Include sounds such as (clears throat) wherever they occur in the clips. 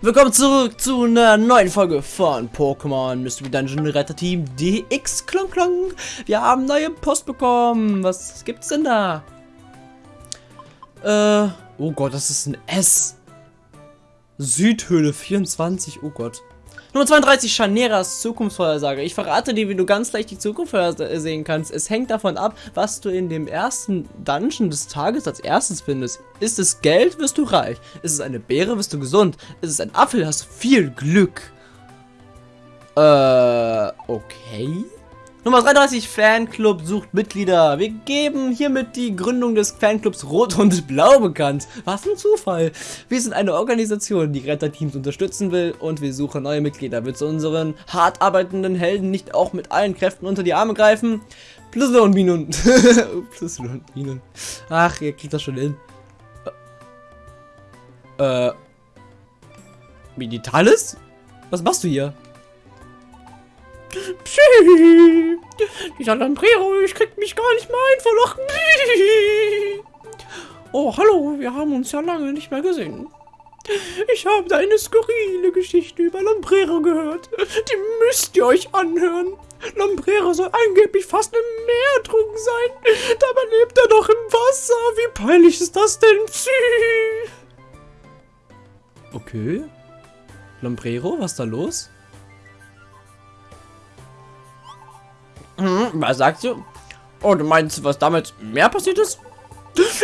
Willkommen zurück zu einer neuen Folge von Pokémon Mystery Dungeon Retter Team DX Klong Klong. Wir haben neue Post bekommen. Was gibt's denn da? Äh, oh Gott, das ist ein S. Südhöhle 24, oh Gott. Nummer 32, Chaneras Zukunftsvorhersage. Ich verrate dir, wie du ganz leicht die Zukunft sehen kannst. Es hängt davon ab, was du in dem ersten Dungeon des Tages als erstes findest. Ist es Geld, wirst du reich. Ist es eine Beere, wirst du gesund. Ist es ein Apfel, hast du viel Glück. Äh, okay. Nummer 33, Fanclub sucht Mitglieder. Wir geben hiermit die Gründung des Fanclubs Rot und Blau bekannt. Was ein Zufall. Wir sind eine Organisation, die Retterteams unterstützen will und wir suchen neue Mitglieder. Willst du unseren hart arbeitenden Helden nicht auch mit allen Kräften unter die Arme greifen? Plus und Minun. (laughs) Plus und Minun. Ach, ihr kriegt das schon hin. Äh. Meditalis? Was machst du hier? Pschi. Dieser Lambrero, ich krieg mich gar nicht mehr ein vor Lachen. Oh, hallo, wir haben uns ja lange nicht mehr gesehen. Ich habe da eine skurrile Geschichte über Lambrero gehört. Die müsst ihr euch anhören. Lambrero soll angeblich fast im Meer ertrunken sein. Dabei lebt er doch im Wasser. Wie peinlich ist das denn? Okay. Lambrero, was ist da los? Hm, was sagst du? Oh, du meinst, was damals mehr passiert ist?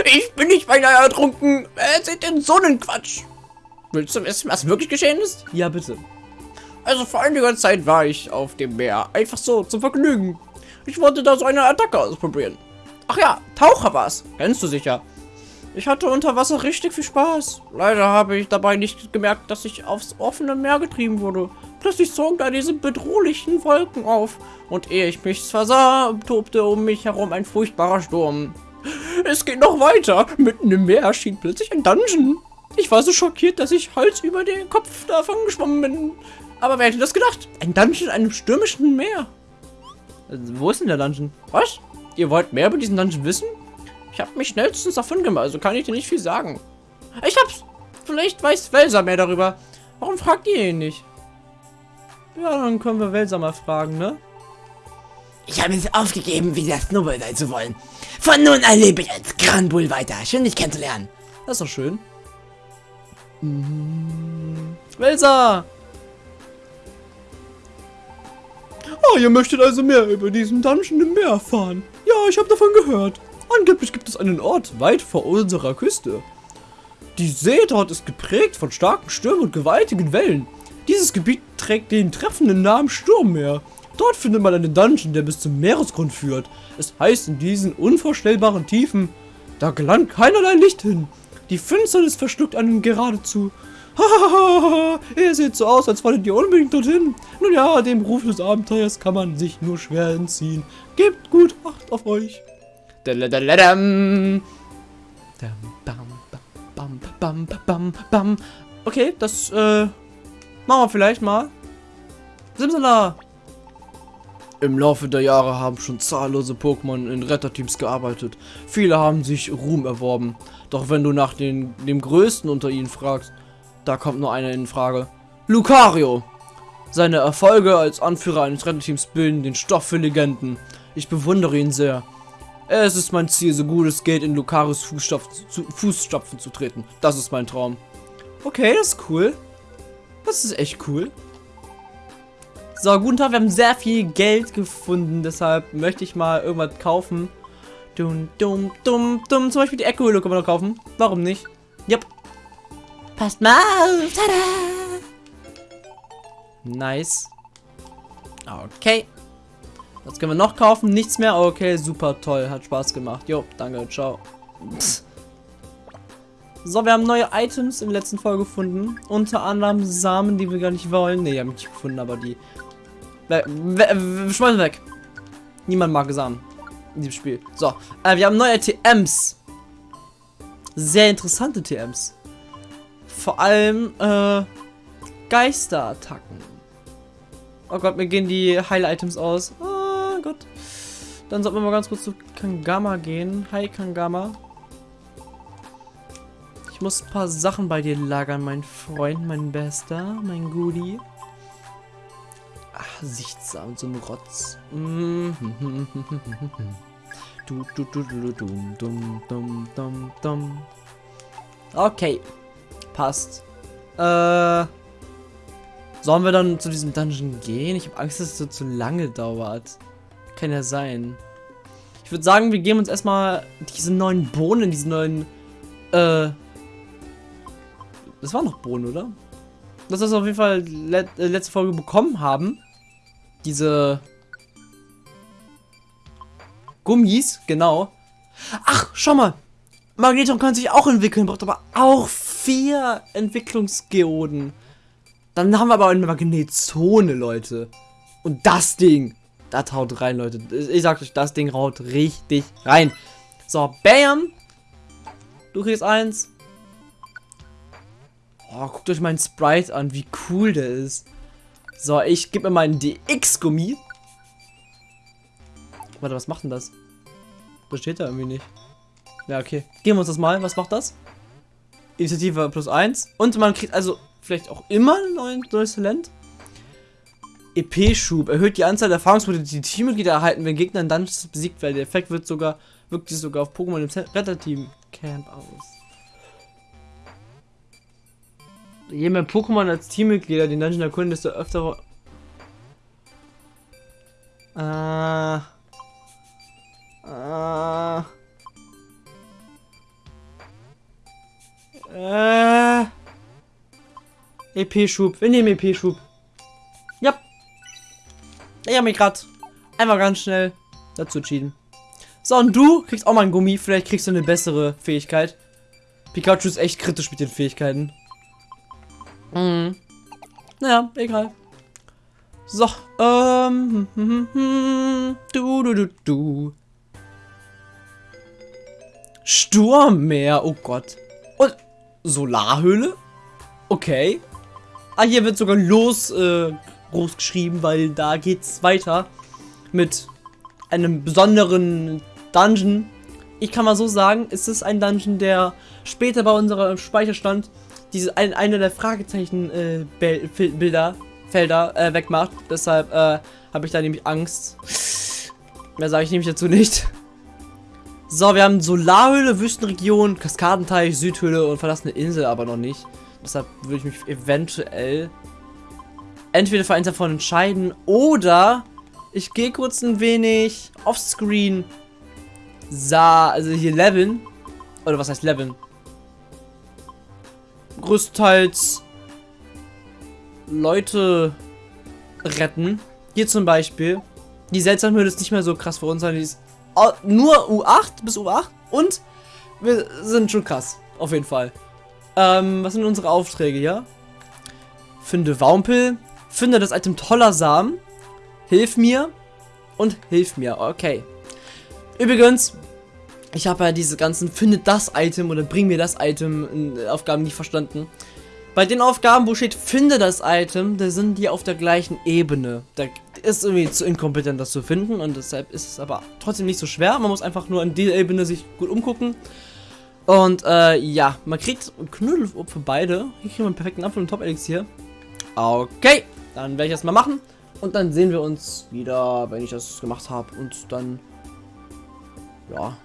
Ich bin nicht beinahe ertrunken. Es ist den Sonnenquatsch. Willst du wissen, was wirklich geschehen ist? Ja, bitte. Also vor einiger Zeit war ich auf dem Meer. Einfach so, zum Vergnügen. Ich wollte da so eine Attacke ausprobieren. Ach ja, Taucher war's. Kennst du sicher. Ich hatte unter Wasser richtig viel Spaß. Leider habe ich dabei nicht gemerkt, dass ich aufs offene Meer getrieben wurde. Plötzlich zogen da diese bedrohlichen Wolken auf. Und ehe ich mich versah, tobte um mich herum ein furchtbarer Sturm. Es geht noch weiter. Mitten im Meer erschien plötzlich ein Dungeon. Ich war so schockiert, dass ich Hals über den Kopf davon geschwommen bin. Aber wer hätte das gedacht? Ein Dungeon in einem stürmischen Meer. Wo ist denn der Dungeon? Was? Ihr wollt mehr über diesen Dungeon wissen? Ich habe mich schnellstens davon gemacht, also kann ich dir nicht viel sagen. Ich hab's. Vielleicht weiß Welser mehr darüber. Warum fragt ihr ihn nicht? Ja, dann können wir Welser mal fragen, ne? Ich habe es aufgegeben, wieder Snowball sein zu wollen. Von nun an lebe ich als Granbull weiter. Schön, dich kennenzulernen. Das ist doch schön. Mhm. Welser! Oh, ihr möchtet also mehr über diesen Dungeon im Meer erfahren. Ja, ich habe davon gehört. Angeblich gibt es einen Ort weit vor unserer Küste. Die See dort ist geprägt von starken Stürmen und gewaltigen Wellen. Dieses Gebiet trägt den treffenden Namen Sturmmeer. Dort findet man einen Dungeon, der bis zum Meeresgrund führt. Es heißt in diesen unvorstellbaren Tiefen, da gelangt keinerlei Licht hin. Die Finsternis verschluckt einen geradezu. (laughs) Hahaha, ihr seht so aus, als wolltet ihr unbedingt dorthin. Nun ja, dem Ruf des Abenteuers kann man sich nur schwer entziehen. Gebt gut Acht auf euch. Okay, das äh, machen wir vielleicht mal. Simsala! Im Laufe der Jahre haben schon zahllose Pokémon in Retterteams gearbeitet. Viele haben sich Ruhm erworben. Doch wenn du nach den, dem Größten unter ihnen fragst, da kommt nur einer in Frage. Lucario! Seine Erfolge als Anführer eines Retterteams bilden den Stoff für Legenden. Ich bewundere ihn sehr. Es ist mein Ziel, so gut es geht, in Lucarios Fußstapfen zu, Fußstapfen zu treten. Das ist mein Traum. Okay, das ist cool. Das ist echt cool. So, guten Tag, wir haben sehr viel Geld gefunden, deshalb möchte ich mal irgendwas kaufen. Dum, dum, dum, dum. Zum Beispiel die Echo-Höhle können wir noch kaufen. Warum nicht? Yep. Passt mal auf. Tada! Nice. Okay. Was können wir noch kaufen? Nichts mehr? Okay, super toll. Hat Spaß gemacht. Jo, danke. Ciao. So, wir haben neue Items in der letzten Folge gefunden. Unter anderem Samen, die wir gar nicht wollen. Ne, haben wir nicht gefunden, aber die... We we schmeißen weg. Niemand mag Samen in diesem Spiel. So, äh, wir haben neue TMs. Sehr interessante TMs. Vor allem, äh, Geisterattacken. Oh Gott, mir gehen die Heil-Items aus. Oh. Gott. Dann sollten wir mal ganz kurz zu Kangama gehen. Hi, Kangama. Muss ein paar Sachen bei dir lagern, mein Freund, mein Bester, mein Goodie. Ach, sichtsam, so ein Rotz. (laughs) Du, du, du, du, du, dum, dum, dum, dum. Okay. Passt. Äh. Sollen wir dann zu diesem Dungeon gehen? Ich habe Angst, dass es so zu lange dauert. Kann ja sein. Ich würde sagen, wir geben uns erstmal diese neuen Bohnen, diese neuen, äh, das war noch Bohnen, oder? Das ist auf jeden Fall let äh, letzte Folge bekommen haben. Diese Gummis, genau. Ach, schau mal. Magneton kann sich auch entwickeln, braucht aber auch vier Entwicklungsgeoden. Dann haben wir aber eine Magnetzone, Leute. Und das Ding, das haut rein, Leute. Ich sag euch, das Ding haut richtig rein. So, bam. Du kriegst eins. Oh, guckt euch meinen Sprite an, wie cool der ist. So, ich gebe mir meinen DX-Gummi. Warte, was macht denn das? Das steht da irgendwie nicht. Ja, okay. Geben wir uns das mal. Was macht das? Initiative plus 1. Und man kriegt also vielleicht auch immer ein neues Talent. EP-Schub. Erhöht die Anzahl der Erfahrungspunkte, die Teammitglieder erhalten, wenn Gegner Dungeons besiegt werden. Der Effekt wird sogar, wirkt sich sogar auf Pokémon im Retterteam Camp aus. Je mehr Pokémon als Teammitglieder den Dungeon erkunden, desto öfter... Äh... Äh... Äh... EP-Schub. Wir nehmen EP-Schub. Ja. Ich habe mich gerade einfach ganz schnell dazu entschieden. So, und du kriegst auch mal ein Gummi. Vielleicht kriegst du eine bessere Fähigkeit. Pikachu ist echt kritisch mit den Fähigkeiten. Mhm. Naja, egal. So, ähm. Du, du, du, du. Sturmmeer, oh Gott. Und Solarhöhle? Okay. Ah, hier wird sogar los äh, groß geschrieben, weil da geht's weiter mit einem besonderen Dungeon. Ich kann mal so sagen, es ist ein Dungeon, der später bei unserem Speicherstand diese ein, eine der Fragezeichen äh, Bilder Felder äh, wegmacht. Deshalb äh, habe ich da nämlich Angst. Mehr sage ich nämlich dazu nicht. So, wir haben Solarhöhle, Wüstenregion, Kaskadenteich, Südhöhle und verlassene Insel, aber noch nicht. Deshalb würde ich mich eventuell entweder für eins davon entscheiden oder ich gehe kurz ein wenig offscreen sah, also hier leveln. Oder was heißt leveln? Größtenteils Leute retten. Hier zum Beispiel. Die Seltsamhöhle ist nicht mehr so krass für uns, sondern die ist nur U8 bis U8 und wir sind schon krass. Auf jeden Fall. Ähm, was sind unsere Aufträge hier? Finde Wampel. Finde das Item toller Samen. Hilf mir. Und hilf mir. Okay. Übrigens, ich habe ja diese ganzen Finde das Item oder bring mir das Item in Aufgaben nicht verstanden. Bei den Aufgaben, wo steht Finde das Item, da sind die auf der gleichen Ebene. Da ist irgendwie zu inkompetent, das zu finden und deshalb ist es aber trotzdem nicht so schwer. Man muss einfach nur an dieser Ebene sich gut umgucken. Und äh, ja, man kriegt Knödel für beide. Hier kriegen wir einen perfekten Apfel und Top-Elixier. Okay, dann werde ich das mal machen. Und dann sehen wir uns wieder, wenn ich das gemacht habe. Und dann, ja,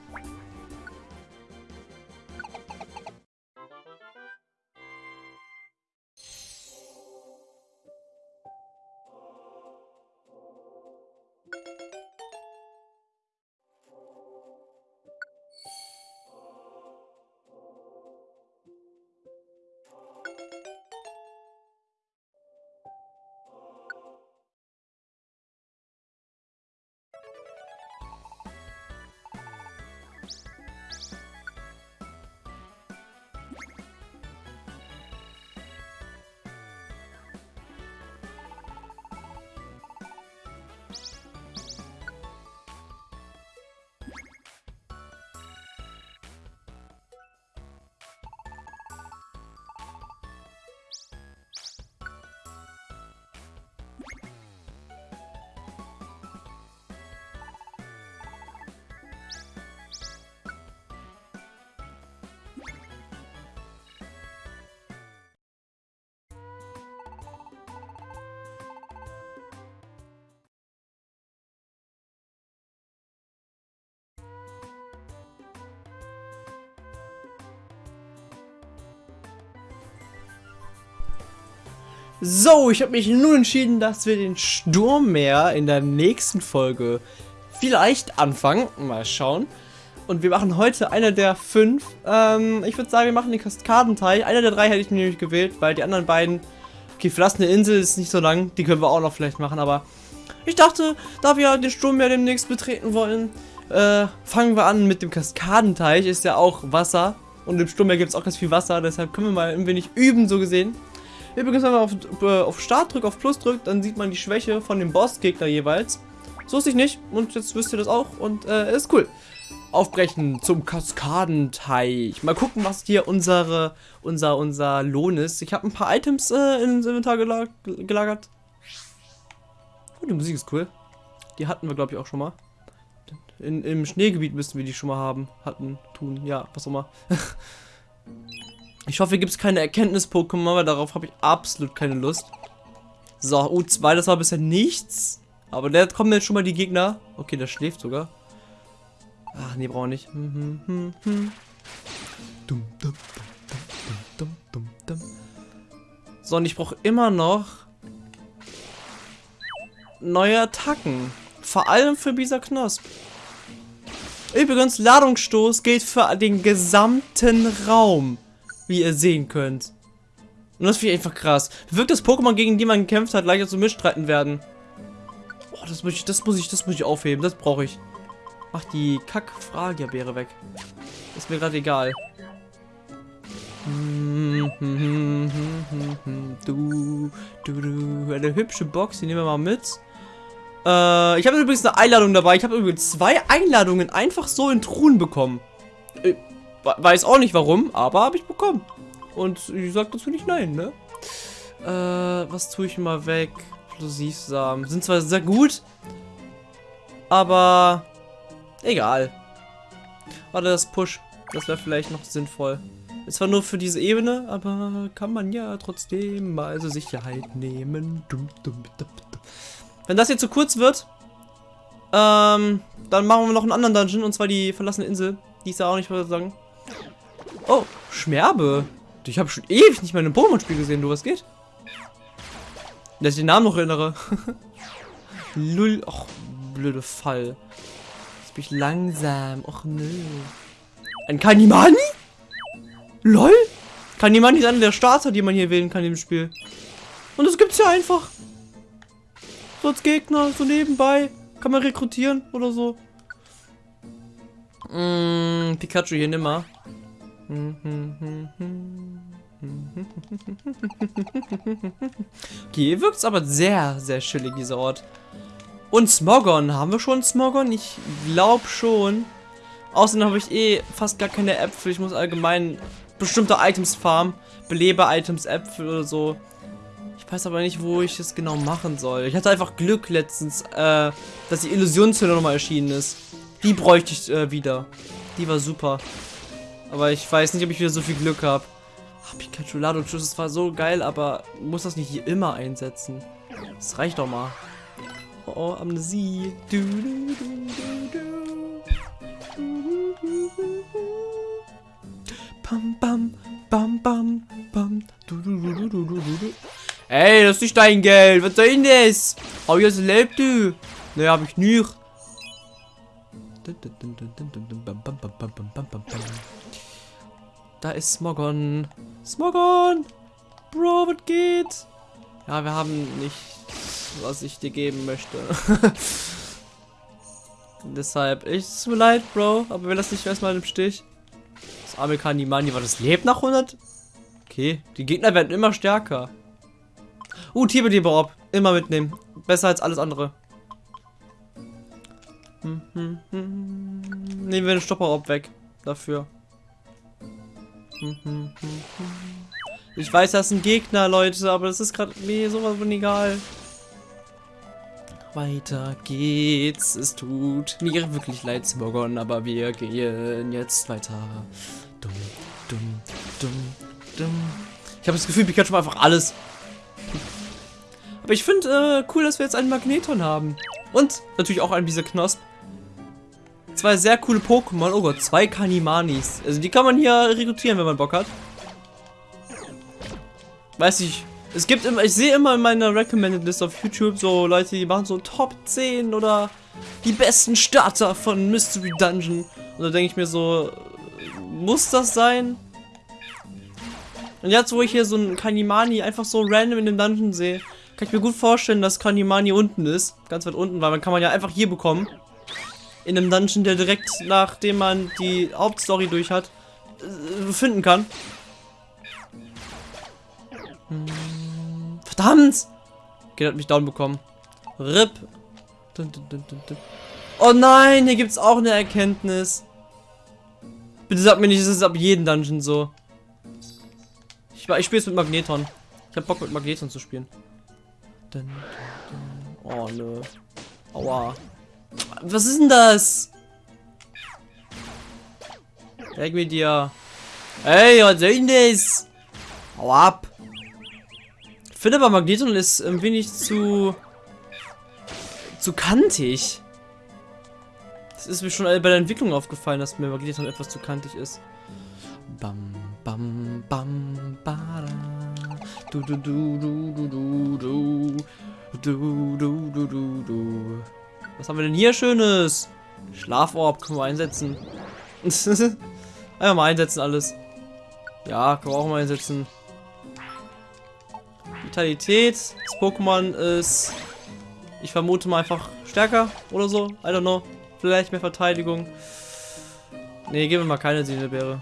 So, ich habe mich nun entschieden, dass wir den Sturmmeer in der nächsten Folge vielleicht anfangen. Mal schauen. Und wir machen heute eine der fünf. Ähm, ich würde sagen, wir machen den Kaskadenteich. Einer der drei hätte ich mir nämlich gewählt, weil die anderen beiden... Okay, verlassene Insel ist nicht so lang. Die können wir auch noch vielleicht machen, aber... Ich dachte, da wir den Sturmmeer demnächst betreten wollen, äh, fangen wir an mit dem Kaskadenteich. Ist ja auch Wasser. Und im Sturmmeer gibt es auch ganz viel Wasser. Deshalb können wir mal ein wenig üben, so gesehen. Übrigens, wenn man auf, äh, auf Start drückt, auf Plus drückt, dann sieht man die Schwäche von dem Bossgegner jeweils. So ist ich nicht. Und jetzt wisst ihr das auch. Und äh, ist cool aufbrechen zum Kaskadenteich. Mal gucken, was hier unsere, unser, unser Lohn ist. Ich habe ein paar Items äh, ins Inventar gelag gelagert. Oh, die Musik ist cool. Die hatten wir, glaube ich, auch schon mal. In, Im Schneegebiet müssten wir die schon mal haben. Hatten, tun, ja, was auch immer. (laughs) ich hoffe, hier gibt es keine Erkenntnis-Pokémon, weil darauf habe ich absolut keine Lust. So, U2, das war bisher nichts. Aber der kommen jetzt schon mal die Gegner. Okay, der schläft sogar. Ach, nee, brauchen wir nicht. Hm, hm, hm, so, und ich brauche immer noch neue Attacken. Vor allem für Bisa Knosp. Übrigens, Ladungsstoß gilt für den gesamten Raum, wie ihr sehen könnt. Und das finde ich einfach krass. Wirkt das Pokémon, gegen die man gekämpft hat, leichter zu mitstreiten werden? Oh, das muss ich, das muss ich, das muss ich aufheben. Das brauche ich. Mach die Kack-Fragebeere weg. Ist mir gerade egal. Du, du, du. Eine hübsche Box, die nehmen wir mal mit. Äh, ich habe übrigens eine Einladung dabei. Ich habe übrigens zwei Einladungen einfach so in Truhen bekommen. Weiß auch nicht warum, aber habe ich bekommen. Und ich sag dazu nicht nein, ne? Äh, was tue ich mal weg? Explosivsamen. Sind zwar sehr gut, aber Egal. Warte, das Push. Das wäre vielleicht noch sinnvoll. Ist zwar nur für diese Ebene, aber kann man ja trotzdem mal so Sicherheit nehmen. Wenn das jetzt zu kurz wird, ähm, dann machen wir noch einen anderen Dungeon, und zwar die verlassene Insel. Die ist ja auch nicht, was sagen. Oh, Schmerbe. Ich habe schon ewig nicht mehr in einem Pokémon-Spiel gesehen, du, was geht? Dass ich den Namen noch erinnere. (laughs) Lull, ach, blöde Fall. Jetzt bin ich langsam. Och nö. Ein Kanimani? LOL? Kanimani ist einer der Starter, die man hier wählen kann im Spiel. Und das gibt's ja einfach. So als Gegner, so nebenbei. Kann man rekrutieren oder so. Mm, Pikachu hier nimmer. (laughs) Okay, hier wirkt es aber sehr, sehr chillig, dieser Ort. Und Smogon. Haben wir schon Smogon? Ich glaube schon. Außerdem habe ich eh fast gar keine Äpfel. Ich muss allgemein bestimmte Items farmen. Belebe-Items, Äpfel oder so. Ich weiß aber nicht, wo ich es genau machen soll. Ich hatte einfach Glück letztens, äh, dass die Illusionshülle nochmal erschienen ist. Die bräuchte ich äh, wieder. Die war super. Aber ich weiß nicht, ob ich wieder so viel Glück habe. Ah, Pikachu Lado Schuss, das war so geil, aber muss das nicht hier immer einsetzen? Das reicht doch mal. Oh, Amnesie. Du, du, du, Bam, bam, bam, bam, bam. Du, du, du, du, du, du, du. Ey, das ist nicht dein Geld. Was soll denn das? Hab ich das erlebt, du? Ne, hab ich nicht. Da ist Smogon. Smogon! Bro, was geht? Ja, wir haben nicht was ich dir geben möchte. (laughs) Deshalb, ich, es tut mir leid, Bro, aber wir lassen dich erstmal im Stich. Das arme Kanimani, war das lebt nach 100? Okay, die Gegner werden immer stärker. Uh, Tibet-Orb, immer mitnehmen. Besser als alles andere. Hm, hm, hm. Nehmen wir den Stopper-Orb weg. Dafür. Ich weiß, das sind Gegner, Leute, aber das ist gerade mir sowas von egal. Weiter geht's. Es tut mir wirklich leid, Smogon, aber wir gehen jetzt weiter. Dumm, dumm, dumm, dumm. Ich habe das Gefühl, Pikachu einfach alles. Aber ich finde äh, cool, dass wir jetzt einen Magneton haben. Und natürlich auch einen dieser Knosp. Zwei sehr coole Pokémon. Oh Gott, zwei Kanimanis. Also die kann man hier rekrutieren, wenn man Bock hat. Weiß ich, Es gibt immer, ich sehe immer in meiner Recommended List auf YouTube so Leute, die machen so Top 10 oder die besten Starter von Mystery Dungeon. Und da denke ich mir so, muss das sein? Und jetzt, wo ich hier so ein Kanimani einfach so random in dem Dungeon sehe, kann ich mir gut vorstellen, dass Kanimani unten ist. Ganz weit unten, weil man kann man ja einfach hier bekommen. In einem Dungeon, der direkt nachdem man die Hauptstory durch hat, äh, finden kann. Verdammt! Okay, hat mich down bekommen. RIP. Oh nein, hier gibt es auch eine Erkenntnis. Bitte sag mir nicht, es ist ab jedem Dungeon so. Ich, ich spiele es mit Magneton. Ich hab Bock mit Magneton zu spielen. Oh nö. Aua. Was ist denn das? Weg mit dir. Ey, was soll denn das? Hau ab. Ich finde aber Magneton ist ein wenig zu... zu kantig. Das ist mir schon bei der Entwicklung aufgefallen, dass mir Magneton etwas zu kantig ist. Bam, bam, bam, bada. Du, du, du, du, du, du, du. Du, du, du, du, du. Was haben wir denn hier Schönes? Schlaforb können wir einsetzen. (laughs) Einfach mal einsetzen alles. Ja, können wir auch mal einsetzen. Vitalität. Das Pokémon ist, ich vermute mal einfach stärker oder so. I don't know. Vielleicht mehr Verteidigung. Ne, geben wir mal keine Seelebeere.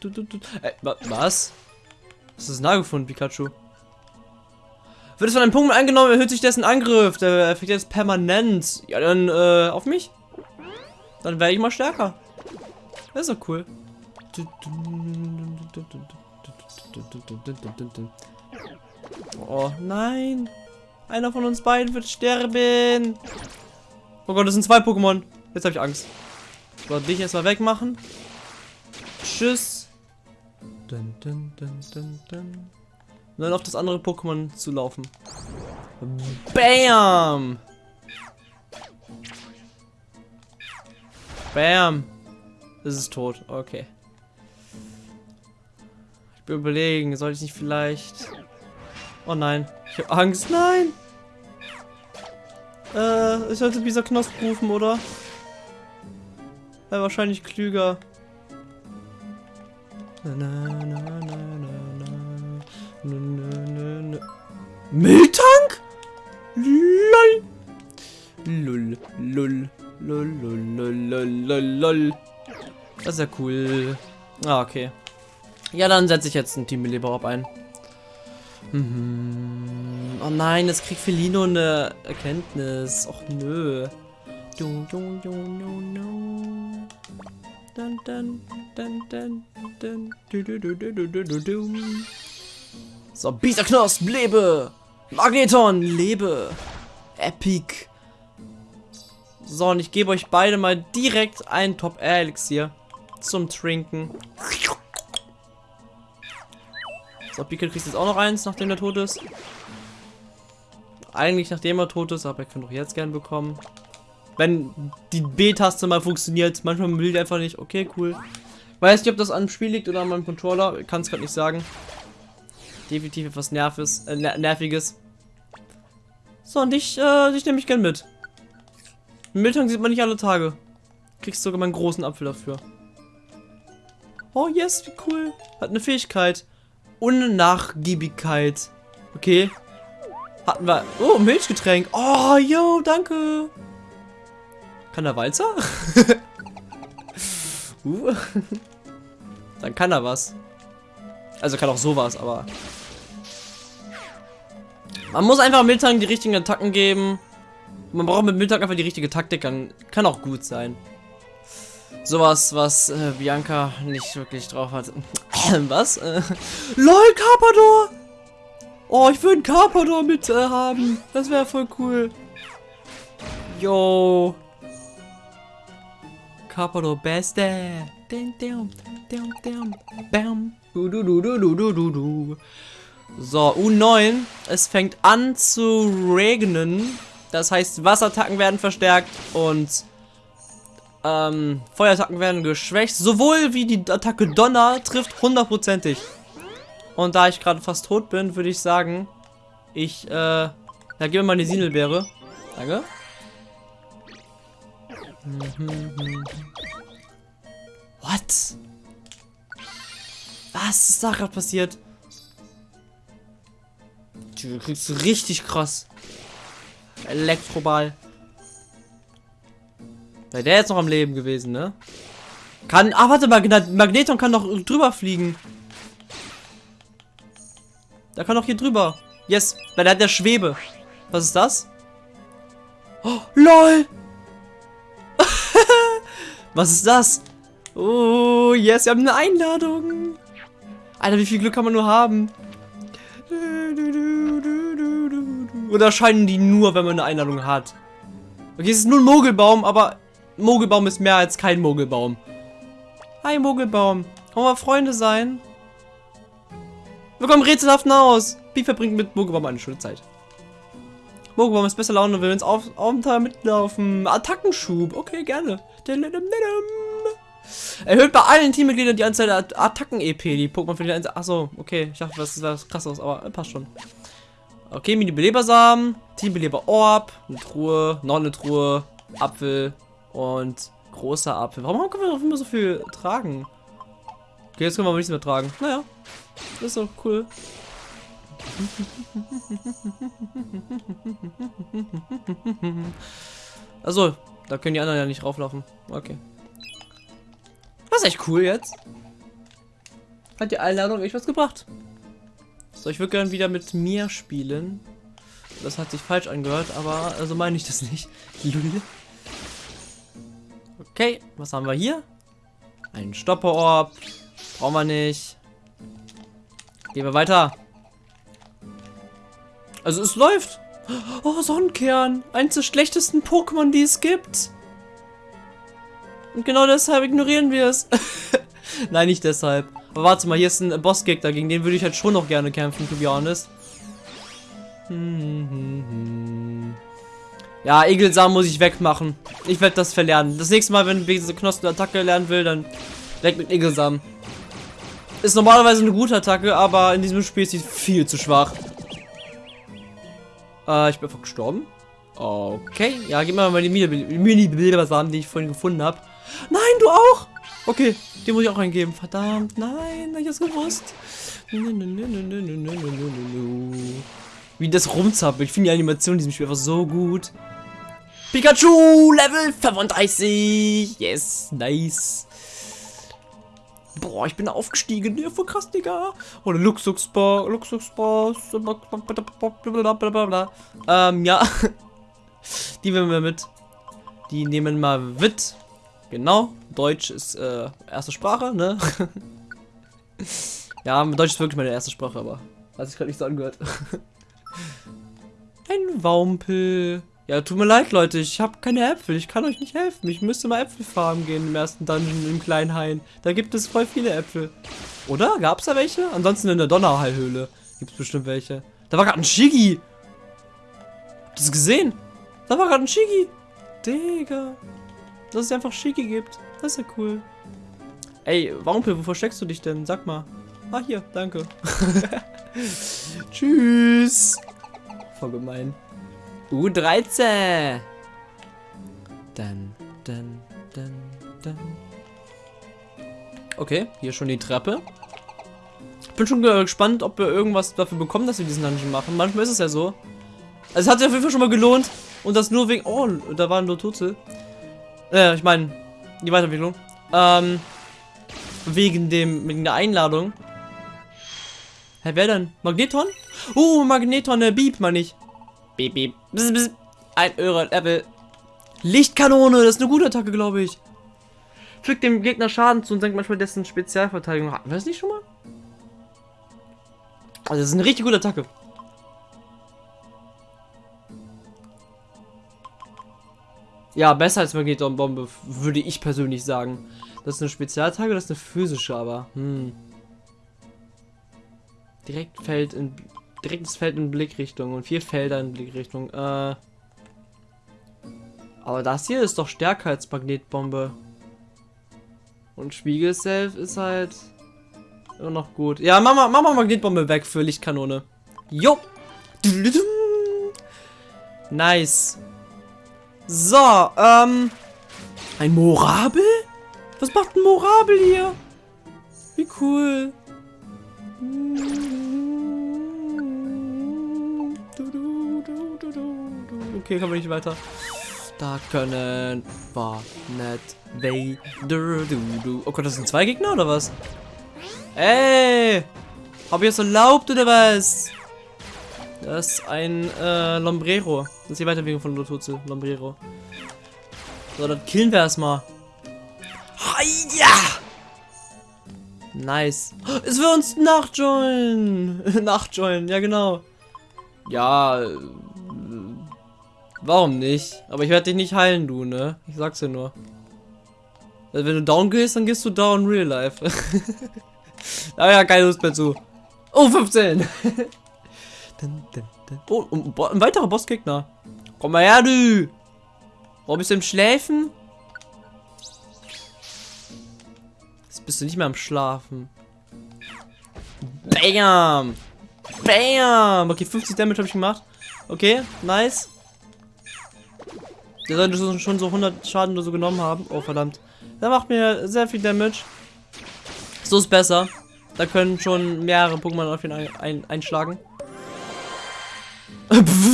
Du, du, du. Äh, was? Was ist nah gefunden, Pikachu? Wird es von einem Punkt angenommen, erhöht sich dessen Angriff. Der effekt jetzt permanent. Ja, dann, äh, auf mich. Dann werde ich mal stärker. Das ist doch cool. Oh, nein. Einer von uns beiden wird sterben. Oh Gott, das sind zwei Pokémon. Jetzt habe ich Angst. So, dich erstmal wegmachen. Tschüss. Dun, dun, dun, dun, dun. Und dann auf das andere Pokémon zu laufen. Bam! Bam! Es ist tot. Okay. Ich bin überlegen, soll ich nicht vielleicht... Oh nein. Ich habe Angst. Nein! Äh, ich sollte dieser Knosp rufen, oder? Wäre wahrscheinlich klüger. Na, na, na, na, Mülltank? Lol. Lol, lol, lol, lol, lol, lol, lol. Das ist ja cool. Ah, okay. Ja, dann setze ich jetzt ein Team Leber ein. Mhm. Oh nein, jetzt kriegt Felino eine Erkenntnis. Och nö. Du, du, du, du, du. Dun, dun, dun, dun, dun, du, du, du, du, du, du, du. So, Bieterknosp, lebe! Magneton, lebe! Epic! So, und ich gebe euch beide mal direkt ein Top-Elixier zum Trinken. So, Pika kriegt jetzt auch noch eins, nachdem er tot ist. Eigentlich nachdem er tot ist, aber er könnte auch jetzt gern bekommen. Wenn die B-Taste mal funktioniert. Manchmal will die einfach nicht. Okay, cool. Weiß nicht, ob das dem Spiel liegt oder an meinem Controller. Kann es gerade nicht sagen. Definitiv etwas Nerves, äh, Nerviges. So, und dich, äh, dich nehme ich gern mit. Milton sieht man nicht alle Tage. Kriegst sogar meinen großen Apfel dafür. Oh, yes, wie cool. Hat eine Fähigkeit. Unnachgiebigkeit. Okay. Hatten wir... Oh, Milchgetränk. Oh, yo, danke. Kann er Walzer? (laughs) uh. Dann kann er was. Also kann auch sowas, aber... Man muss einfach Miltang die richtigen Attacken geben. Man braucht mit Miltang einfach die richtige Taktik, dann kann auch gut sein. Sowas, was äh, Bianca nicht wirklich drauf hat. (clears throat) was? Äh, LOL, Carpador! Oh, ich würde einen Carpador mit äh, haben. Das wäre voll cool. Yo. Carpador Beste. So, U9. Es fängt an zu regnen. Das heißt, Wasserattacken werden verstärkt und Ähm, Feuerattacken werden geschwächt. Sowohl wie die Attacke Donner trifft hundertprozentig. Und da ich gerade fast tot bin, würde ich sagen, ich, äh, ja, gib mir mal die Sinelbeere. Danke. What? Was ist da gerade passiert? Du kriegst richtig krass. Elektroball. Wäre der jetzt noch am Leben gewesen, ne? Kann. Ah, warte mal, Magneton kann doch drüber fliegen. Der kann doch hier drüber. Yes, weil der hat der Schwebe. Was ist das? Oh, LOL! (laughs) Was ist das? Oh, yes, wir haben eine Einladung. Alter, wie viel Glück kann man nur haben? Oder erscheinen die nur, wenn man eine Einladung hat? Okay, es ist nur ein Mogelbaum, aber Mogelbaum ist mehr als kein Mogelbaum. Hi, Mogelbaum. Wollen wir Freunde sein? Wir kommen rätselhaft aus. Wie verbringt mit Mogelbaum eine schöne Zeit? Mogelbaum ist besser Laune, will ins Abenteuer mitlaufen. Attackenschub. Okay, gerne. Erhöht bei allen Teammitgliedern die Anzahl der Attacken-EP, die Pokémon für die Einzel Achso, okay. Ich dachte, das ist was krasses, aber passt schon. Okay, Mini-Belebersamen, Team-Beleber-Orb, eine Truhe, noch eine Truhe, Apfel, und großer Apfel. Warum können wir noch immer so viel tragen? Okay, jetzt können wir aber nichts mehr tragen. Naja, das ist doch cool. Also, da können die anderen ja nicht rauflaufen. Okay. Das ist echt cool jetzt. Hat die Einladung echt was gebracht. So, ich würde gerne wieder mit mir spielen. Das hat sich falsch angehört, aber also meine ich das nicht. (laughs) Okay, was haben wir hier? Ein Stopperorb. Brauchen wir nicht. Gehen wir weiter. Also es läuft. Oh, Sonnenkern. Eins der schlechtesten Pokémon, die es gibt. Und genau deshalb ignorieren wir es. (laughs) Nein, nicht deshalb. Aber warte mal, hier ist ein Bossgegner. Gegen den würde ich halt schon noch gerne kämpfen, to be honest. Ja, Egelsamen muss ich wegmachen. Ich werde das verlernen. Das nächste Mal, wenn ich diese Knospen-Attacke lernen will, dann weg mit Egelsamen. Ist normalerweise eine gute Attacke, aber in diesem Spiel ist sie viel zu schwach. Äh, ich bin einfach gestorben. Okay, ja, gib mir mal die Mini-Bildersamen, die ich vorhin gefunden habe. Nein, du auch! Okay, den muss ich auch eingeben. Verdammt, nein, ich das gewusst. Wie das rumzappelt. Ich finde die Animation in diesem Spiel einfach so gut. Pikachu, Level 35. Yes, nice. Boah, ich bin aufgestiegen. Ja, voll krass, Digga. Oder Luxusbar, Luxusbar. Ähm, ja. (laughs) Die nehmen wir mit. Die nehmen wir mit. Genau. Deutsch ist äh, erste Sprache, ne? (laughs) ja, Deutsch ist wirklich meine erste Sprache, aber hat sich gerade nicht so angehört. (laughs) Ein Wampel. Ja, tut mir leid, Leute. Ich habe keine Äpfel. Ich kann euch nicht helfen. Ich müsste mal Äpfel farmen gehen im ersten Dungeon im kleinen Hain. Da gibt es voll viele Äpfel. Oder? Gab es da welche? Ansonsten in der Donnerhallhöhle gibt es bestimmt welche. Da war gerade ein Shigi. Habt ihr gesehen? Da war gerade ein Shigi. Digga. Dass es einfach Shigi gibt. Das ist ja cool. Ey, Wampel, wo versteckst du dich denn? Sag mal. Ah, hier. Danke. (laughs) Tschüss. Voll gemein. U13. Dann, dann, dann, dann. Okay, hier schon die Treppe. Bin schon gespannt, ob wir irgendwas dafür bekommen, dass wir diesen Dungeon machen. Manchmal ist es ja so. Also es hat sich auf jeden Fall schon mal gelohnt. Und das nur wegen... Oh, da waren nur Tote. Äh, ich meine, die Weiterentwicklung. Ähm, wegen dem, wegen der Einladung. Hä, wer denn? Magneton? Oh, Magneton, der Beep, meine ich. Beep, beep. Bzz, bzz. Ein Öre-Level. Lichtkanone, das ist eine gute Attacke, glaube ich. Fügt dem Gegner Schaden zu und senkt manchmal dessen Spezialverteidigung. Hatten wir das nicht schon mal? Also, das ist eine richtig gute Attacke. Ja, besser als Magneton-Bombe, würde ich persönlich sagen. Das ist eine Spezialattacke, das ist eine physische, aber. Hm. Direkt fällt in direktes Feld in Blickrichtung und vier Felder in Blickrichtung. Äh, Aber das hier ist doch stärker als Magnetbombe. Und Spiegel-Self ist halt immer noch gut. Ja, mach mal, mach mal Magnetbombe weg für Lichtkanone. Jo. Nice. So, ähm. Ein Morabel? Was macht ein Morabel hier? Wie cool. Okay, kommen wir nicht weiter. Da können wir nicht weiter. Oh Gott, das sind zwei Gegner oder was? Ey! Hab ich es erlaubt oder was? Das ist ein äh, Lombrero. Das ist die Weiterbewegung von Lototze. Lombrero. So, dann killen wir erstmal. Ja! Nice. Es wird uns nachjoinen. (laughs) nachjoinen, ja genau. Ja, äh, warum nicht? Aber ich werde dich nicht heilen, du, ne? Ich sag's dir nur. Wenn du down gehst, dann gehst du down real life. (laughs) Aber ja, keine Lust mehr zu. Oh, 15. (laughs) oh, ein weiterer Bossgegner. Komm mal her, du. Warum bist du im Schläfen? Jetzt bist du nicht mehr am Schlafen. Bam! Bam! Okay, 50 Damage habe ich gemacht. Okay, nice. Der sollte schon so 100 Schaden oder so genommen haben. Oh, verdammt. Der macht mir sehr viel Damage. So ist besser. Da können schon mehrere Pokémon auf ihn ein, ein, einschlagen. (laughs)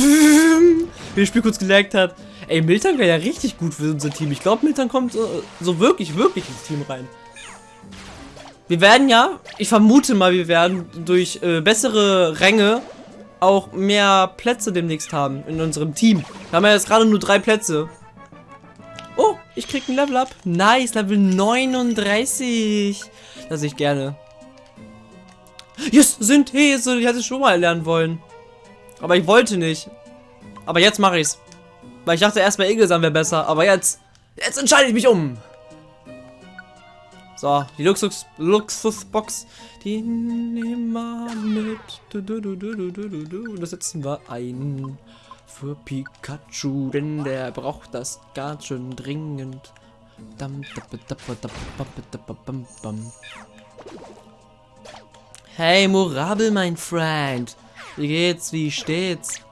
Wie das Spiel kurz gelaggt hat. Ey, Milton wäre ja richtig gut für unser Team. Ich glaube, Milton kommt äh, so wirklich, wirklich ins Team rein. Wir werden ja, ich vermute mal, wir werden durch äh, bessere Ränge auch mehr Plätze demnächst haben in unserem Team. Wir haben ja jetzt gerade nur drei Plätze. Oh, ich krieg ein Level up. Nice, Level 39. Das ich gerne. Yes, Synthese. Ich hätte es schon mal lernen wollen. Aber ich wollte nicht. Aber jetzt mache ich's. Weil ich dachte erst bei Egelsam wäre besser. Aber jetzt, jetzt entscheide ich mich um. So, die Luxus, Luxusbox, die nehmen wir mit. Du, du, du, du, du, du, du. Das setzen wir ein für Pikachu, denn der braucht das ganz schön dringend. Hey, Morabel, mein Freund. Wie geht's? Wie steht's?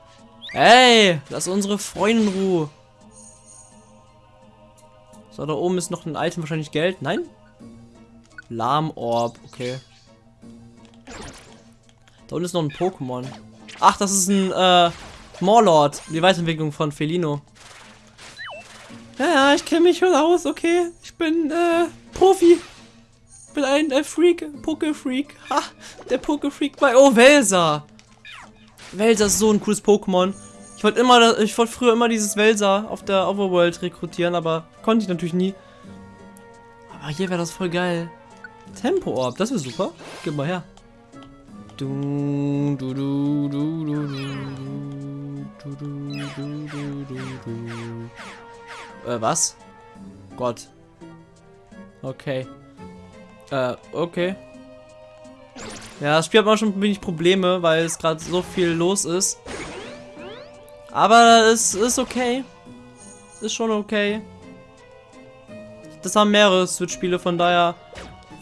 Hey, lass unsere Freundin in Ruhe. So, da oben ist noch ein Item, wahrscheinlich Geld. Nein? Lahmorb, okay. Da unten ist noch ein Pokémon. Ach, das ist ein, äh, Morlord. Die Weiterentwicklung von Felino. Ja, ja, ich kenne mich schon aus, okay. Ich bin, äh, Profi. Ich bin ein äh, Freak, Poké-Freak. Ha, der Poké-Freak bei... Oh, Welser. Ist so ein cooles Pokémon. Ich wollte immer, ich wollte früher immer dieses Welser auf der Overworld rekrutieren, aber konnte ich natürlich nie. Aber hier wäre das voll geil. Tempo-Orb, das wäre super. Gib mal her. Du, du, du, du, du, du, du, du, du, du, du. Äh, was? Gott. Okay. Äh, okay. Ja, das Spiel hat man schon ein wenig Probleme, weil es gerade so viel los ist. Aber es ist okay. Ist schon okay. Das haben mehrere Switch-Spiele, von daher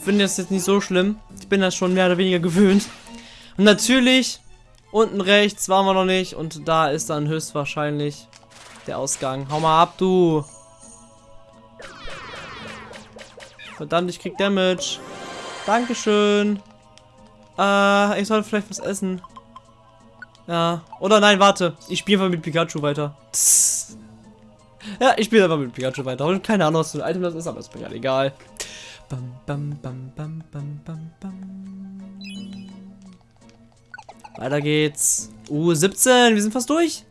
finde ich das jetzt nicht so schlimm. Ich bin das schon mehr oder weniger gewöhnt. Und natürlich, unten rechts waren wir noch nicht. Und da ist dann höchstwahrscheinlich der Ausgang. Hau mal ab, du. Verdammt, ich krieg Damage. Dankeschön. Äh, ich sollte vielleicht was essen. Ja. Oder nein, warte. Ich spiele einfach mit Pikachu weiter. Ja, ich spiele einfach mit Pikachu weiter. Und keine Ahnung, was für ein Item das ist, aber ist mir ja egal. Bam, bam, bam, bam, bam, bam, bam. Weiter geht's. Uh, 17. Wir sind fast durch.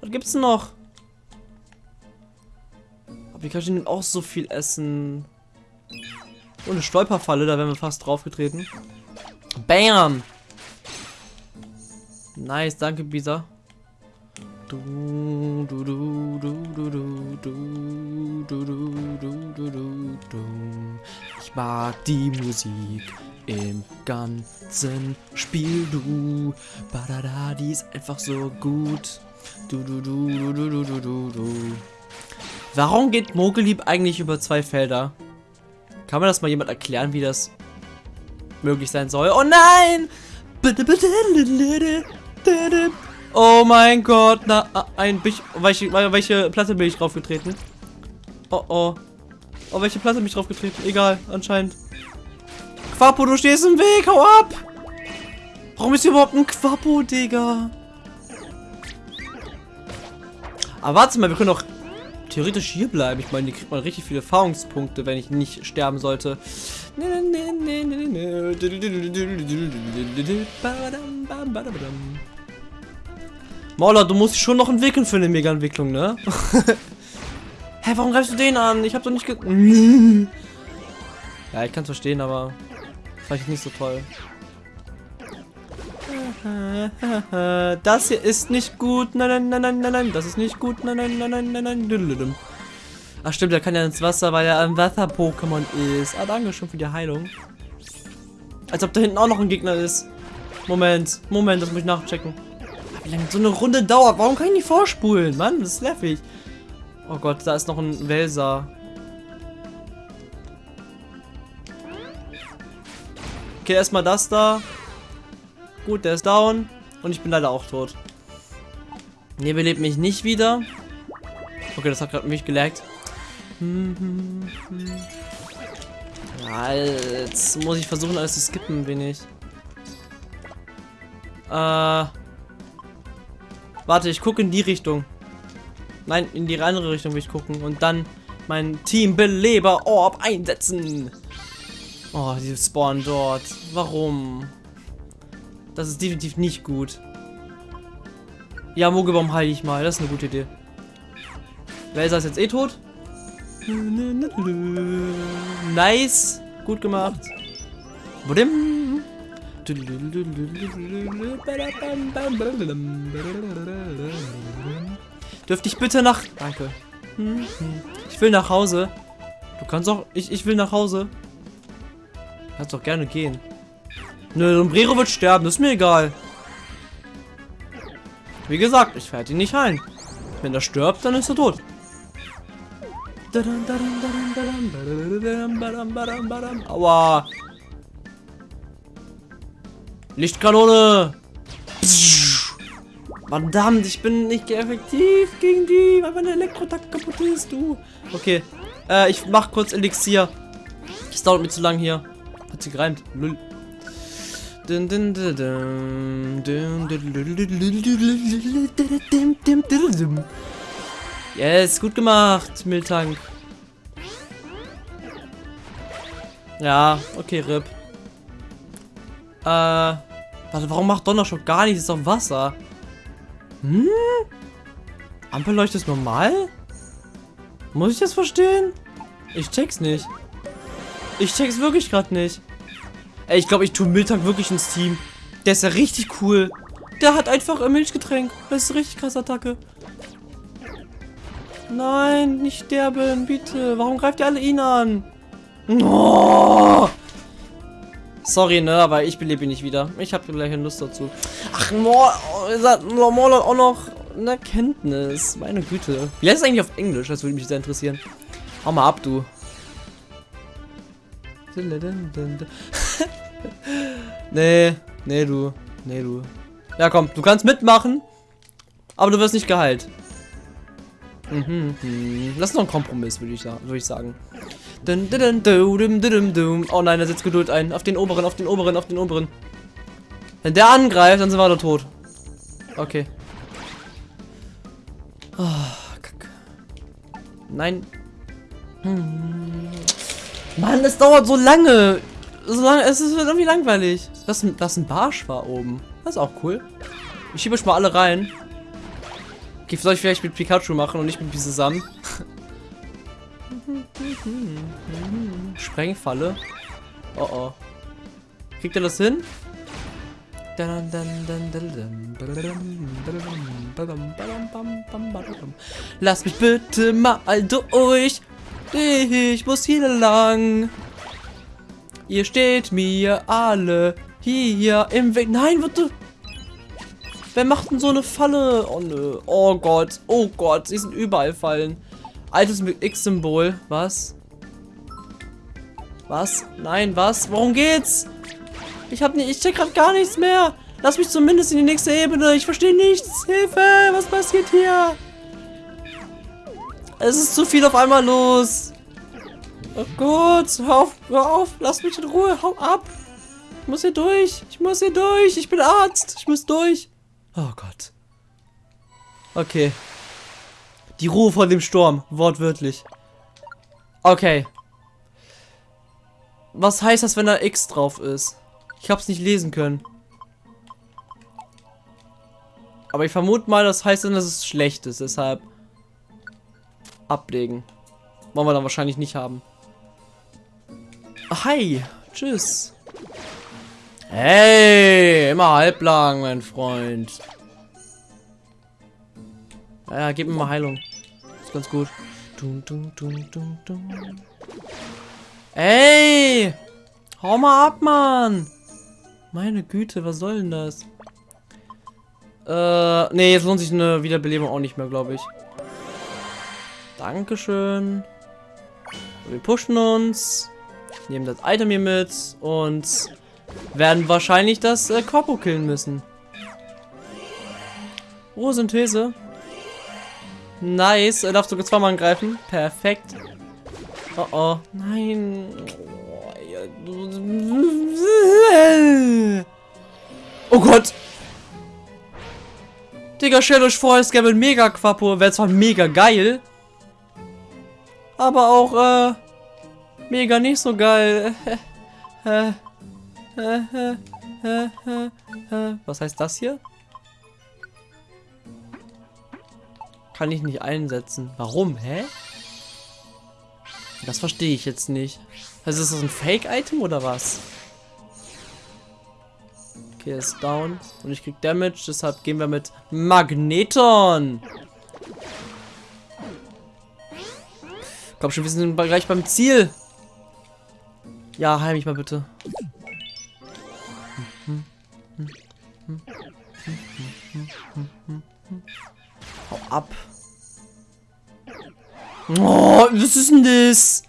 Was gibt's denn noch? Aber Pikachu nimmt auch so viel Essen. Oh, eine Stolperfalle, da wären wir fast draufgetreten. Bam! Nice, danke, Bisa. Du, du, du, du, du, du, du, du, du, du, du, du. Ich mag die Musik im ganzen Spiel, du. Badada, die ist einfach so gut. Du, du, du, du, du, du, du, du. Warum geht Mogelieb eigentlich über zwei Felder? Kann mir das mal jemand erklären, wie das möglich sein soll? Oh nein! Oh mein Gott, na, ein, welche, welche Platte bin ich draufgetreten? Oh oh. Oh, welche Platte bin ich draufgetreten? Egal, anscheinend. Quapo, du stehst im Weg, hau ab! Warum ist hier überhaupt ein Quapo, Digga? Aber warte mal, wir können doch theoretisch hier bleiben. Ich meine, hier kriegt man richtig viele Erfahrungspunkte, wenn ich nicht sterben sollte. Mauler, du musst dich schon noch entwickeln für eine Mega-Entwicklung, ne? Hä, warum greifst du den an? Ich hab doch nicht ge... ja, ich kann verstehen, aber... Vielleicht nicht so toll. Das hier ist nicht gut. Nein, nein, nein, nein, nein, nein. Das ist nicht gut. Nein, nein, nein, nein, nein, nein. Ach stimmt, er kann ja ins Wasser, weil er ein Wasser-Pokémon ist. Ah, danke schon für die Heilung. Als ob da hinten auch noch ein Gegner ist. Moment, Moment, das muss ich nachchecken. Wie lange so eine Runde dauert? Warum kann ich nicht vorspulen? Mann, das ist nervig. Oh Gott, da ist noch ein Welser. Okay, erstmal das da. Gut, der ist down. Und ich bin leider auch tot. Ne, belebt mich nicht wieder. Okay, das hat gerade mich gelaggt. Ja, jetzt muss ich versuchen, alles zu skippen, ein wenig. Äh. Warte, ich gucke in die Richtung. Nein, in die andere Richtung will ich gucken. Und dann mein Teambeleber-Orb einsetzen. Oh, die spawnen dort. Warum? Das ist definitiv nicht gut. Ja, Mogelbaum heile ich mal. Das ist eine gute Idee. Laser ist jetzt eh tot. Nice. Gut gemacht. Budim. Dürfte ich bitte nach... Danke. Ich will nach Hause. Du kannst auch... Ich, ich will nach Hause. Kannst doch gerne gehen. Nö, Umbrero wird sterben, das ist mir egal. Wie gesagt, ich werde ihn nicht heilen. Wenn er stirbt, dann ist er tot. Aua. Lichtkanone. Verdammt, ich bin nicht effektiv gegen die, weil meine Elektrotakt kaputt ist, du. Okay, äh, ich mach kurz Elixier. Es dauert mir zu lang hier. Hat sie gereimt. Lull. Yes, gut gemacht, Miltank. Ja, okay, RIP. Äh, warte, warum macht Donnerschock gar nichts? Ist doch Wasser. Hm? Ampelleuchte ist normal? Muss ich das verstehen? Ich check's nicht. Ich check's wirklich gerade nicht. Ey, ich glaube, ich tue Miltank wirklich ins Team. Der ist ja richtig cool. Der hat einfach ein Milchgetränk. Das ist eine richtig krasse Attacke. Nein, nicht sterben, bitte. Warum greift ihr alle ihn an? Oh! Sorry, ne, aber ich belebe ihn nicht wieder. Ich habe gleich eine Lust dazu. Ach, Mor Mor auch noch eine Kenntnis. Meine Güte. Wie heißt es eigentlich auf Englisch? Das würde mich sehr interessieren. Hau mal ab, du. (laughs) nee, nee, du. Nee, du. Ja, komm, du kannst mitmachen, aber du wirst nicht geheilt. Mhm, mhm. Das ist noch ein Kompromiss, würde ich, würd ich sagen. Oh nein, da setzt Geduld ein. Auf den oberen, auf den oberen, auf den oberen. Wenn der angreift, dann sind wir alle tot. Okay. Oh, Kack. Nein. Hm. Mann, es dauert so lange. So lange, es ist irgendwie langweilig. Das, das ein Barsch war oben. Das ist auch cool. Ich schiebe euch mal alle rein. Okay, soll ich vielleicht mit Pikachu machen und nicht mit zusammen? Sprengfalle. Oh oh. Kriegt er das hin? Lass mich bitte mal durch. Ich muss hier lang. Ihr steht mir alle hier im Weg. Nein, bitte. Wer macht denn so eine Falle? Oh nö. Oh Gott. Oh Gott. Sie sind überall fallen. Altes X-Symbol. Was? Was? Nein, was? Worum geht's? Ich hab nicht, ich check grad gar nichts mehr. Lass mich zumindest in die nächste Ebene. Ich verstehe nichts. Hilfe! Was passiert hier? Es ist zu viel auf einmal los. Oh Gott, hör auf, hör auf, lass mich in Ruhe, hau ab. Ich muss hier durch, ich muss hier durch, ich bin Arzt, ich muss durch. Oh Gott. Okay. Die Ruhe vor dem Sturm, wortwörtlich. Okay. Was heißt das, wenn da X drauf ist? Ich hab's nicht lesen können. Aber ich vermute mal, das heißt dann, dass es schlecht ist, deshalb ablegen. Wollen wir dann wahrscheinlich nicht haben. Hi, tschüss. Hey, immer halblang, mein Freund. Ja, gib mir mal Heilung. Ist ganz gut. Dun, dun, dun, dun, dun. Ey! Hau mal ab, Mann! Meine Güte, was soll denn das? Äh, nee, jetzt lohnt sich eine Wiederbelebung auch nicht mehr, glaube ich. Dankeschön. Wir pushen uns. Nehmen das Item hier mit und werden wahrscheinlich das äh, Korpo killen müssen. Oh, Synthese. Nice. Er darf sogar zweimal angreifen. Perfekt. Oh oh. Nein. Oh Gott. Digga, stellt euch vor, es gäbe ein Mega Quapo. Wäre zwar mega geil. Aber auch, äh, mega nicht so geil. (laughs) Was heißt das hier? Kann ich nicht einsetzen. Warum? Hä? Das verstehe ich jetzt nicht. Also ist das ein Fake-Item oder was? Okay, er ist down. Und ich krieg Damage, deshalb gehen wir mit Magneton. Komm schon, wir sind gleich beim Ziel. Ja, heil mich mal bitte. Hau ab. Oh, was ist denn das?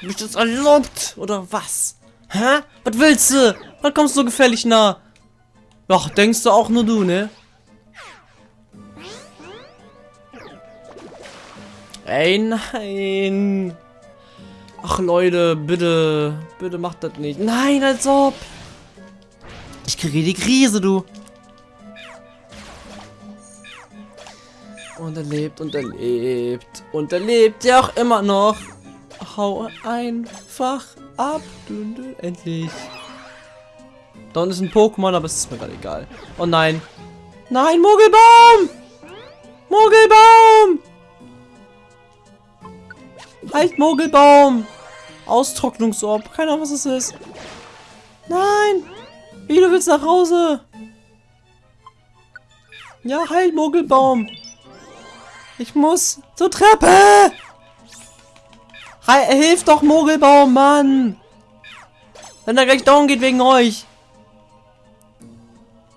Hab ich das erlaubt? Oder was? Hä? Was willst du? Was kommst du so gefährlich nah? Ach, denkst du auch nur du, ne? Ey, nein. Ach, Leute, bitte. Bitte macht das nicht. Nein, als ob. Ich kriege die Krise, du. Und er lebt und er lebt. Und er lebt ja auch immer noch. Hau einfach ab. Endlich. Da unten ist ein Pokémon, aber es ist mir gerade egal. Oh nein. Nein, Mogelbaum! Mogelbaum! Halt, Mogelbaum! Austrocknungsorb. Keine Ahnung, was es ist. Nein! Wie, du willst nach Hause? Ja, halt, Mogelbaum! Ich muss zur Treppe! Hi, hilf doch, Mogelbaum, Mann! Wenn er gleich down geht wegen euch.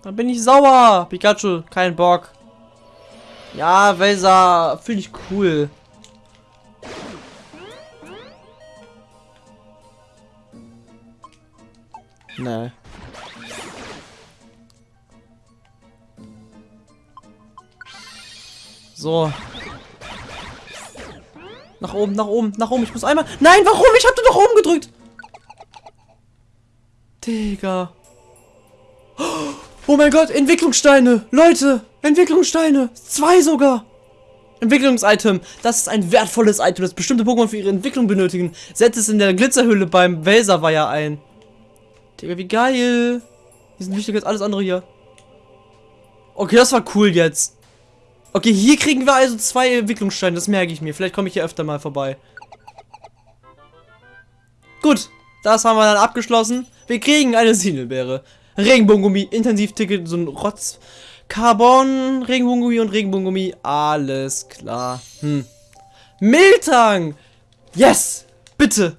Dann bin ich sauer. Pikachu, kein Bock. Ja, Welser, finde ich cool. Nee. So. Nach oben, nach oben, nach oben. Ich muss einmal... Nein, warum? Ich hab doch oben gedrückt. Digga. Oh mein Gott, Entwicklungssteine. Leute, Entwicklungssteine. Zwei sogar. Entwicklungsitem. Das ist ein wertvolles Item, das bestimmte Pokémon für ihre Entwicklung benötigen. Setzt es in der Glitzerhülle beim Welserweiher ein. Digga, wie geil. Die sind wichtiger als alles andere hier. Okay, das war cool jetzt. Okay, hier kriegen wir also zwei Entwicklungssteine, das merke ich mir. Vielleicht komme ich hier öfter mal vorbei. Gut, das haben wir dann abgeschlossen. Wir kriegen eine Sinelbeere. Regenbogengummi, Intensivticket, so ein Rotz. Carbon, Regenbogengummi und Regenbogengummi. Alles klar. Hm. Miltang! Yes! Bitte!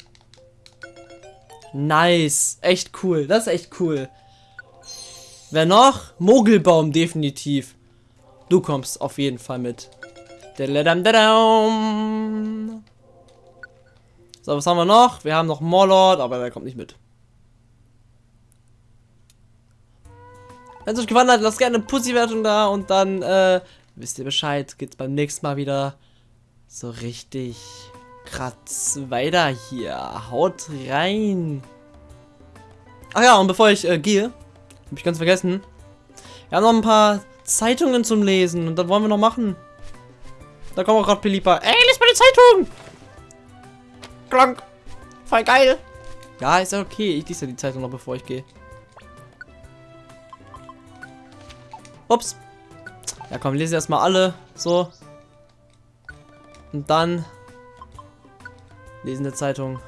Nice. Echt cool. Das ist echt cool. Wer noch? Mogelbaum, definitiv. Du kommst auf jeden Fall mit. So, was haben wir noch? Wir haben noch Morlord, aber der kommt nicht mit. Wenn es euch gefallen hat, lasst gerne eine Pussy-Wertung da und dann äh, wisst ihr Bescheid. Geht's beim nächsten Mal wieder so richtig kratz weiter hier. Haut rein. Ach ja, und bevor ich äh, gehe, habe ich ganz vergessen. Wir haben noch ein paar Zeitungen zum Lesen und das wollen wir noch machen. Da kommt auch gerade Pelipa. Ey, lies mal die Zeitung! Klank. Voll geil. Ja, ist ja okay. Ich lese ja die Zeitung noch, bevor ich gehe. Ups. Ja, komm, lese erstmal alle. So. Und dann lesen der Zeitung.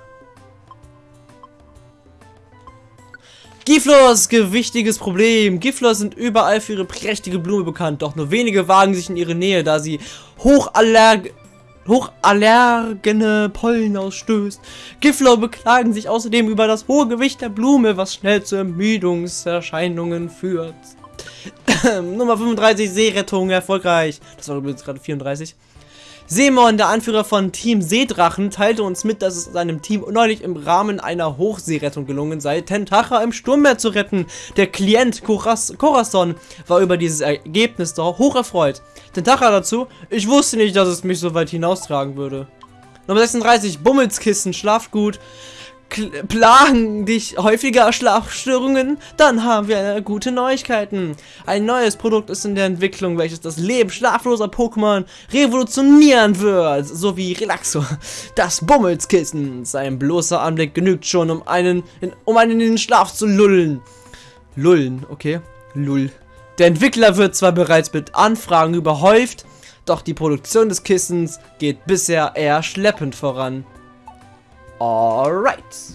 Giflors gewichtiges Problem. Giflors sind überall für ihre prächtige Blume bekannt, doch nur wenige wagen sich in ihre Nähe, da sie hochallerg hochallergene Pollen ausstößt. Giflor beklagen sich außerdem über das hohe Gewicht der Blume, was schnell zu Ermüdungserscheinungen führt. (coughs) Nummer 35, Seerettung, erfolgreich. Das war übrigens gerade 34. Seemon, der Anführer von Team Seedrachen, teilte uns mit, dass es seinem Team neulich im Rahmen einer Hochseerettung gelungen sei, Tentacha im Sturmmeer zu retten. Der Klient Coraz Corazon war über dieses Ergebnis doch hoch erfreut. Tentacha dazu, ich wusste nicht, dass es mich so weit hinaustragen würde. Nummer 36, Bummelskissen, Schlafgut plagen dich häufiger Schlafstörungen, dann haben wir gute Neuigkeiten. Ein neues Produkt ist in der Entwicklung, welches das Leben schlafloser Pokémon revolutionieren wird, sowie Relaxo. Das Bummelskissen, sein bloßer Anblick genügt schon, um einen, in, um einen in den Schlaf zu lullen. Lullen, okay, lull. Der Entwickler wird zwar bereits mit Anfragen überhäuft, doch die Produktion des Kissens geht bisher eher schleppend voran. Alright.